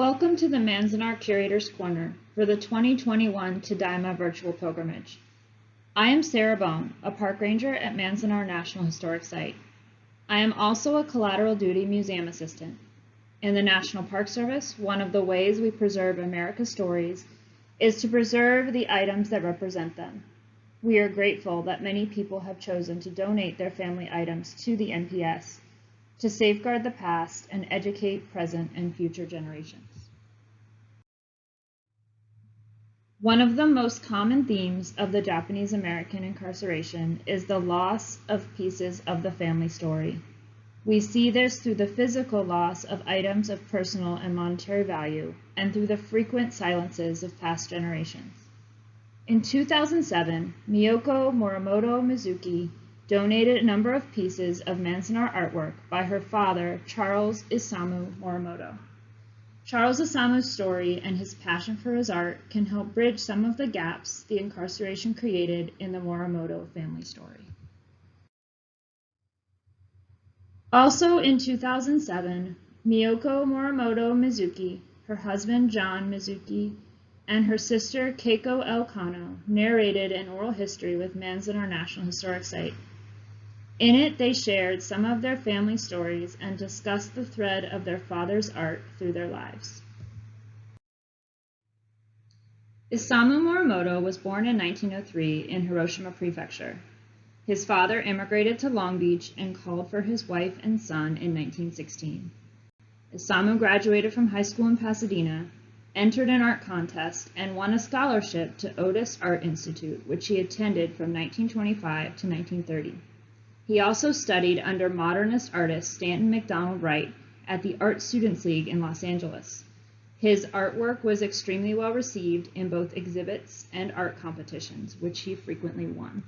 Welcome to the Manzanar Curator's Corner for the 2021 Tadaima Virtual Pilgrimage. I am Sarah Bone, a park ranger at Manzanar National Historic Site. I am also a collateral duty museum assistant. In the National Park Service, one of the ways we preserve America's stories is to preserve the items that represent them. We are grateful that many people have chosen to donate their family items to the NPS to safeguard the past and educate present and future generations. One of the most common themes of the Japanese American incarceration is the loss of pieces of the family story. We see this through the physical loss of items of personal and monetary value and through the frequent silences of past generations. In 2007, Miyoko Morimoto Mizuki donated a number of pieces of Manzanar artwork by her father, Charles Isamu Morimoto. Charles Isamu's story and his passion for his art can help bridge some of the gaps the incarceration created in the Morimoto family story. Also in 2007, Miyoko Morimoto Mizuki, her husband John Mizuki, and her sister Keiko L. Kano narrated an oral history with Manzanar National Historic Site in it, they shared some of their family stories and discussed the thread of their father's art through their lives. Isamu Morimoto was born in 1903 in Hiroshima Prefecture. His father immigrated to Long Beach and called for his wife and son in 1916. Isamu graduated from high school in Pasadena, entered an art contest, and won a scholarship to Otis Art Institute, which he attended from 1925 to 1930. He also studied under modernist artist Stanton Macdonald Wright at the Art Students League in Los Angeles. His artwork was extremely well received in both exhibits and art competitions, which he frequently won.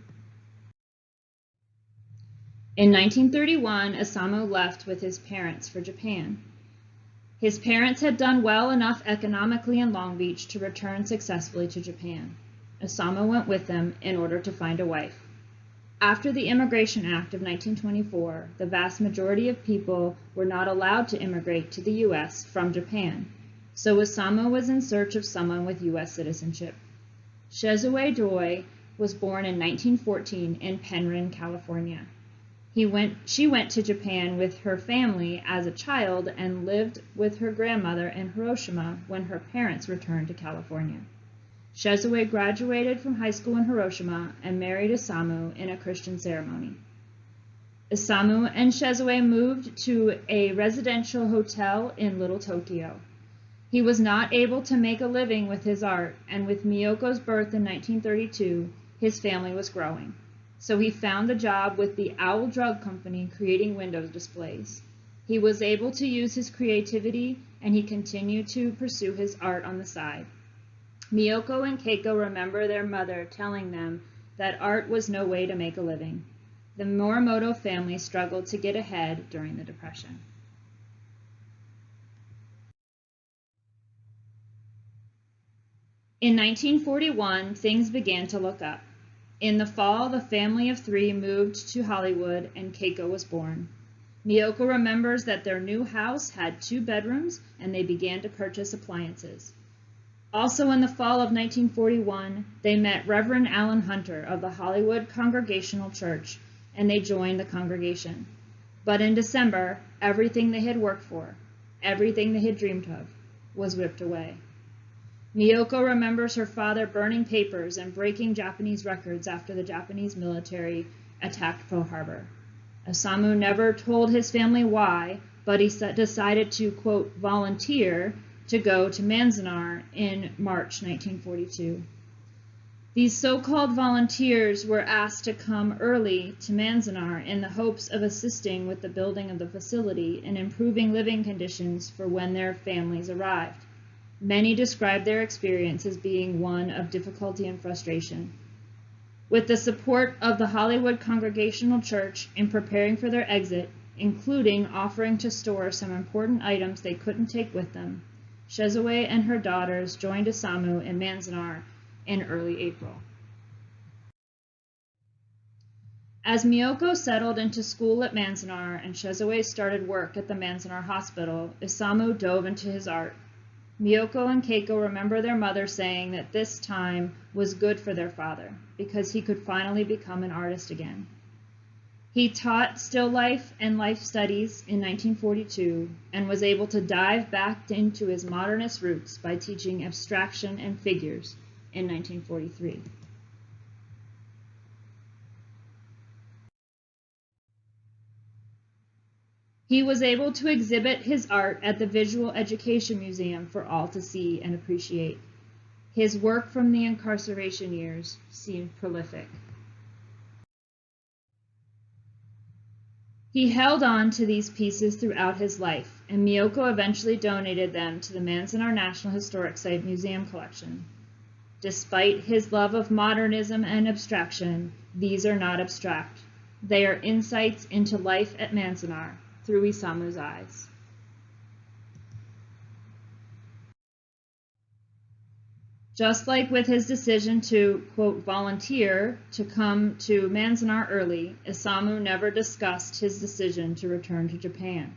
In 1931, Isamu left with his parents for Japan. His parents had done well enough economically in Long Beach to return successfully to Japan. Isamu went with them in order to find a wife. After the Immigration Act of 1924, the vast majority of people were not allowed to immigrate to the U.S. from Japan, so Isamu was in search of someone with U.S. citizenship. Shizue Doi was born in 1914 in Penryn, California. He went, she went to Japan with her family as a child and lived with her grandmother in Hiroshima when her parents returned to California. Shizue graduated from high school in Hiroshima and married Isamu in a Christian ceremony. Isamu and Shizue moved to a residential hotel in Little Tokyo. He was not able to make a living with his art, and with Miyoko's birth in 1932, his family was growing. So he found a job with the Owl Drug Company creating window displays. He was able to use his creativity, and he continued to pursue his art on the side. Miyoko and Keiko remember their mother telling them that art was no way to make a living. The Morimoto family struggled to get ahead during the Depression. In 1941, things began to look up. In the fall, the family of three moved to Hollywood and Keiko was born. Miyoko remembers that their new house had two bedrooms and they began to purchase appliances. Also in the fall of 1941, they met Reverend Alan Hunter of the Hollywood Congregational Church, and they joined the congregation. But in December, everything they had worked for, everything they had dreamed of, was ripped away. Miyoko remembers her father burning papers and breaking Japanese records after the Japanese military attacked Pearl Harbor. Isamu never told his family why, but he decided to, quote, volunteer to go to Manzanar in March 1942. These so-called volunteers were asked to come early to Manzanar in the hopes of assisting with the building of the facility and improving living conditions for when their families arrived. Many described their experience as being one of difficulty and frustration. With the support of the Hollywood Congregational Church in preparing for their exit, including offering to store some important items they couldn't take with them, Shizue and her daughters joined Isamu in Manzanar in early April. As Miyoko settled into school at Manzanar and Shizue started work at the Manzanar Hospital, Isamu dove into his art. Miyoko and Keiko remember their mother saying that this time was good for their father because he could finally become an artist again. He taught still life and life studies in 1942 and was able to dive back into his modernist roots by teaching abstraction and figures in 1943. He was able to exhibit his art at the Visual Education Museum for all to see and appreciate. His work from the incarceration years seemed prolific. He held on to these pieces throughout his life, and Miyoko eventually donated them to the Manzanar National Historic Site Museum collection. Despite his love of modernism and abstraction, these are not abstract. They are insights into life at Manzanar, through Isamu's eyes. Just like with his decision to, quote, volunteer to come to Manzanar early, Isamu never discussed his decision to return to Japan.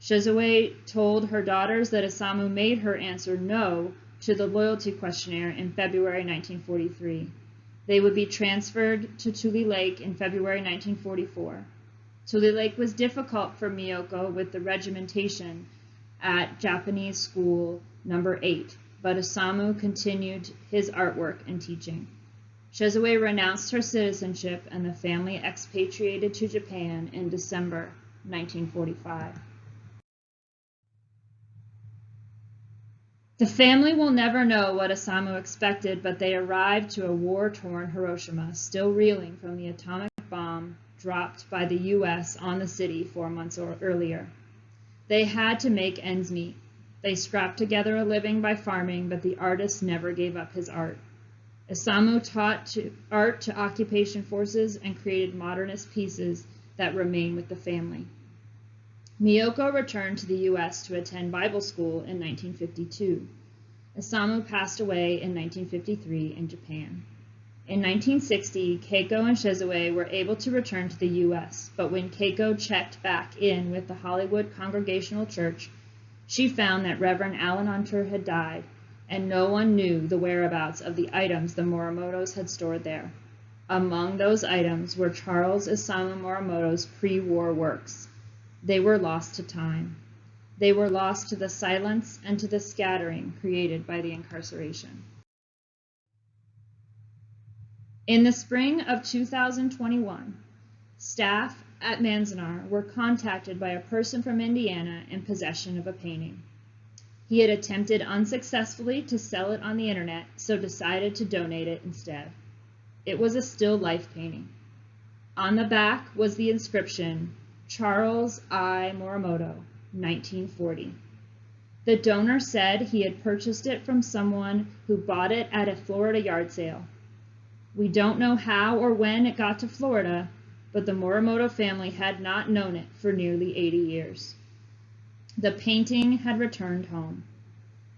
Shizue told her daughters that Isamu made her answer no to the loyalty questionnaire in February 1943. They would be transferred to Tule Lake in February 1944. Tule Lake was difficult for Miyoko with the regimentation at Japanese school number 8, but Isamu continued his artwork and teaching. Shizue renounced her citizenship and the family expatriated to Japan in December 1945. The family will never know what Isamu expected, but they arrived to a war-torn Hiroshima, still reeling from the atomic bomb dropped by the U.S. on the city four months earlier. They had to make ends meet. They scrapped together a living by farming, but the artist never gave up his art. Isamu taught to, art to occupation forces and created modernist pieces that remain with the family. Miyoko returned to the U.S. to attend Bible school in 1952. Isamu passed away in 1953 in Japan. In 1960, Keiko and Shizue were able to return to the U.S., but when Keiko checked back in with the Hollywood Congregational Church, she found that Reverend Alan Hunter had died, and no one knew the whereabouts of the items the Morimotos had stored there. Among those items were Charles Isamu Morimoto's pre-war works. They were lost to time. They were lost to the silence and to the scattering created by the incarceration. In the spring of 2021, staff at Manzanar were contacted by a person from Indiana in possession of a painting. He had attempted unsuccessfully to sell it on the internet, so decided to donate it instead. It was a still life painting. On the back was the inscription, Charles I. Morimoto, 1940. The donor said he had purchased it from someone who bought it at a Florida yard sale we don't know how or when it got to Florida, but the Morimoto family had not known it for nearly 80 years. The painting had returned home.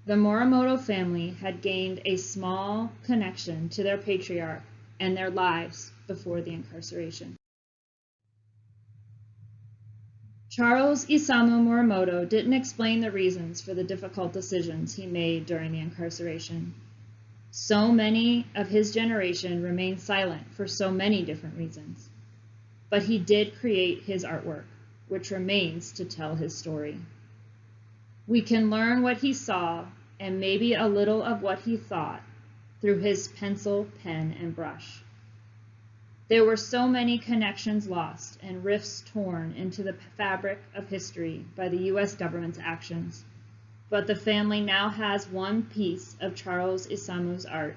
The Morimoto family had gained a small connection to their patriarch and their lives before the incarceration. Charles Isamu Morimoto didn't explain the reasons for the difficult decisions he made during the incarceration. So many of his generation remained silent for so many different reasons. But he did create his artwork, which remains to tell his story. We can learn what he saw and maybe a little of what he thought through his pencil, pen, and brush. There were so many connections lost and rifts torn into the fabric of history by the U.S. government's actions but the family now has one piece of Charles Isamu's art,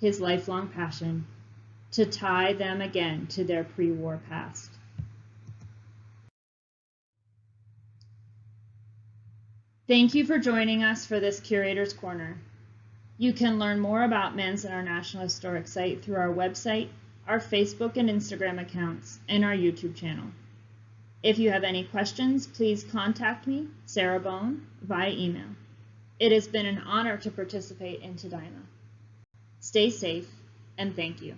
his lifelong passion, to tie them again to their pre-war past. Thank you for joining us for this Curator's Corner. You can learn more about Manzanar National Historic Site through our website, our Facebook and Instagram accounts, and our YouTube channel. If you have any questions, please contact me, Sarah Bone, via email. It has been an honor to participate in Tadaima. Stay safe, and thank you.